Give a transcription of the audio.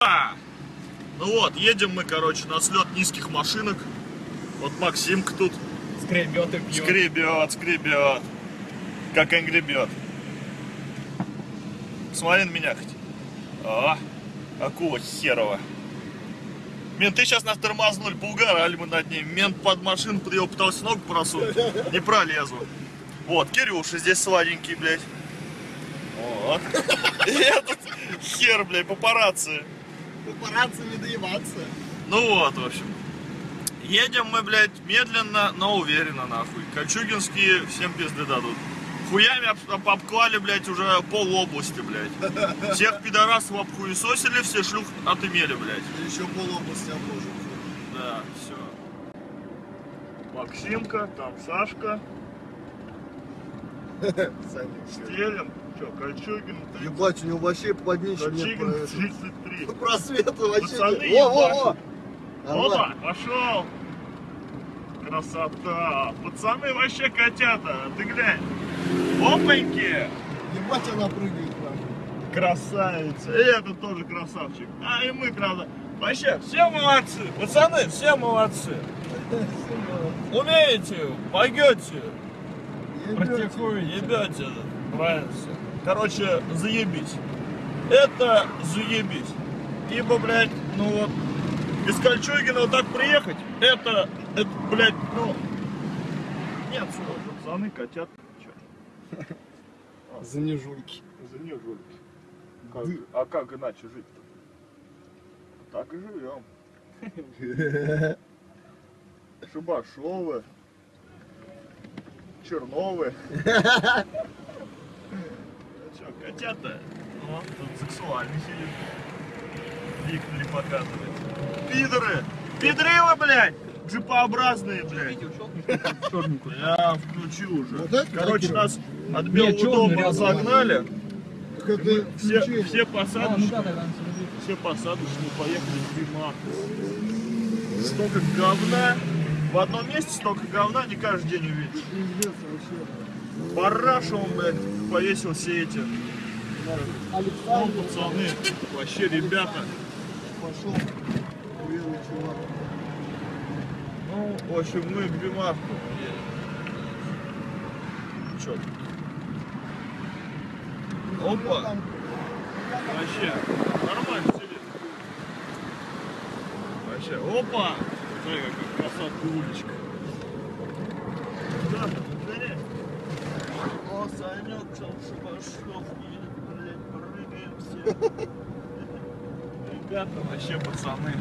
А! Ну вот, едем мы, короче, на слет низких машинок. Вот Максимка тут Скребет и пьет. скребет, скребет. Как он гребет. Смотри на меня хоть. А, акула херова. Менты сейчас нас тормознули, поугорали мы над ним. Мент под машину под его пытался ногу просунуть. Не пролезу. Вот, Кирюша здесь сладенький, блядь. Вот. И этот хер, блядь, папарацци. Папарацци не доебаться. Ну вот, в общем. Едем мы, блядь, медленно, но уверенно, нахуй. Кольчугинские всем пизды дадут. Хуями об- об- обклали, блядь, уже пол области, блядь. Всех пидорасов обхуесосили, все шлюх отымели, блядь. Еще полобласти обложим. Да, все. Максимка, там Сашка, Саня, Что, Кольчугин, Ебать, у него вообще под ничем нет Кольчугин про- 33. просвета вообще. Пацаны, нет. Во, во. Опа, пошел! Красота! Пацаны вообще котята, ты глянь! Опаньки! Ебать, она прыгает. Красавица! И этот тоже красавчик. А и мы, правда. Вообще, все молодцы! Пацаны, все молодцы! Умеете, пойдете, практикую, ебете. Правильно все. Короче, заебись. Это заебись. Ибо, блядь, ну вот, из Кольчугина вот так приехать, это, это, блядь, ну, нет слов. Пацаны, котят? За нежульки. За а как иначе жить-то? Так и живем. Шибашовы. Черновы. Ну котята? О, тут сексуальный сидит. Виктори показывает. Пидоры! Пидоры вы, блядь! Джипообразные, блядь. Я включил уже. Вот Короче, нас от Белого дома это Все, все А, ну посадочные, тогда он все посадочные поехали в Димах. Столько говна. В одном месте столько говна не каждый день увидишь. Параша он, блядь, повесил все эти. Ну, пацаны, вообще ребята. пошел. Уверенный чувак. Ну, в общем, мы к Бимаху. Чё? Опа, вообще, нормально сидит. Вообще, опа! Смотри, какая красотка уличка. Да, смотри. О, Санек, там Шибашов, блядь, прыгаем все. Ребята, вообще пацаны.